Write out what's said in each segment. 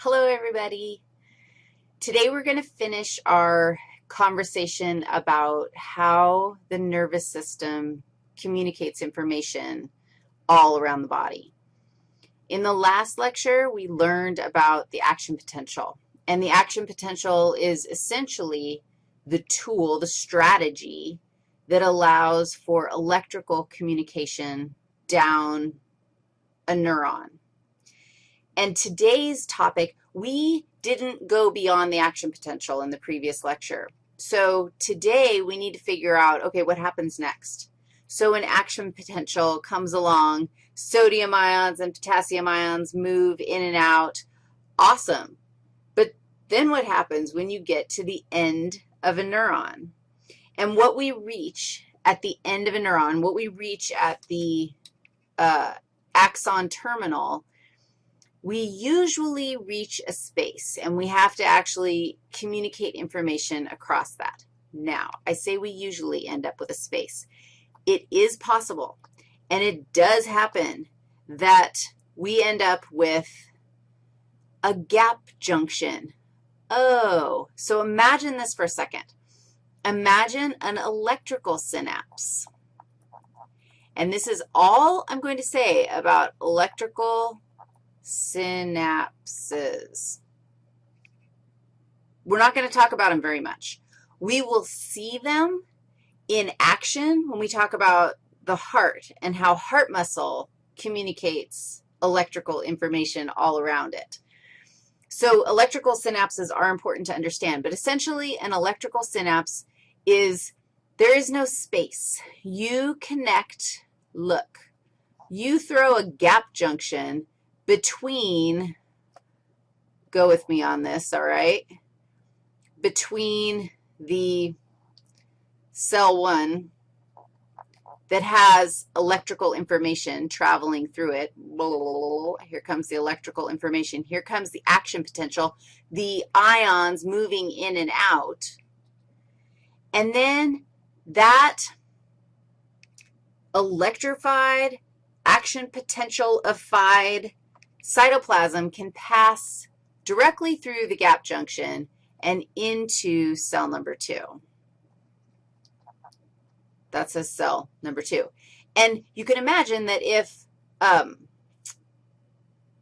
Hello, everybody. Today we're going to finish our conversation about how the nervous system communicates information all around the body. In the last lecture, we learned about the action potential, and the action potential is essentially the tool, the strategy that allows for electrical communication down a neuron. And today's topic, we didn't go beyond the action potential in the previous lecture. So today we need to figure out, okay, what happens next? So an action potential comes along, sodium ions and potassium ions move in and out. Awesome. But then what happens when you get to the end of a neuron? And what we reach at the end of a neuron, what we reach at the uh, axon terminal we usually reach a space, and we have to actually communicate information across that. Now, I say we usually end up with a space. It is possible, and it does happen that we end up with a gap junction. Oh, so imagine this for a second. Imagine an electrical synapse. And this is all I'm going to say about electrical synapses. We're not going to talk about them very much. We will see them in action when we talk about the heart and how heart muscle communicates electrical information all around it. So electrical synapses are important to understand, but essentially an electrical synapse is there is no space. You connect, look, you throw a gap junction between, go with me on this, all right, between the cell 1 that has electrical information traveling through it. Here comes the electrical information. Here comes the action potential, the ions moving in and out. And then that electrified, action potential-ified cytoplasm can pass directly through the gap junction and into cell number 2. That's a cell number 2. And you can imagine that if um,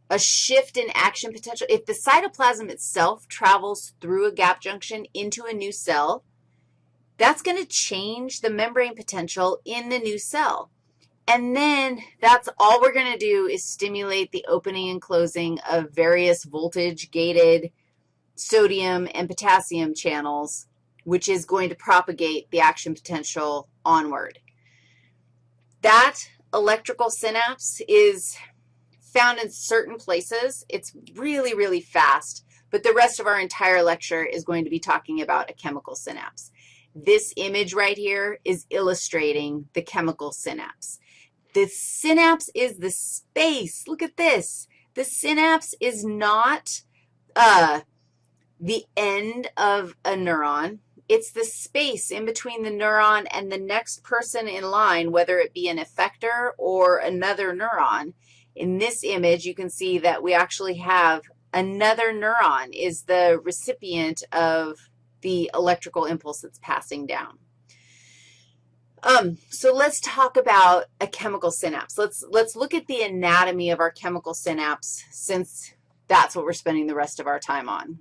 a shift in action potential, if the cytoplasm itself travels through a gap junction into a new cell, that's going to change the membrane potential in the new cell. And then that's all we're going to do is stimulate the opening and closing of various voltage-gated sodium and potassium channels, which is going to propagate the action potential onward. That electrical synapse is found in certain places. It's really, really fast, but the rest of our entire lecture is going to be talking about a chemical synapse. This image right here is illustrating the chemical synapse. The synapse is the space. Look at this. The synapse is not uh, the end of a neuron. It's the space in between the neuron and the next person in line, whether it be an effector or another neuron. In this image, you can see that we actually have another neuron is the recipient of the electrical impulse that's passing down. Um, so let's talk about a chemical synapse. Let's, let's look at the anatomy of our chemical synapse since that's what we're spending the rest of our time on.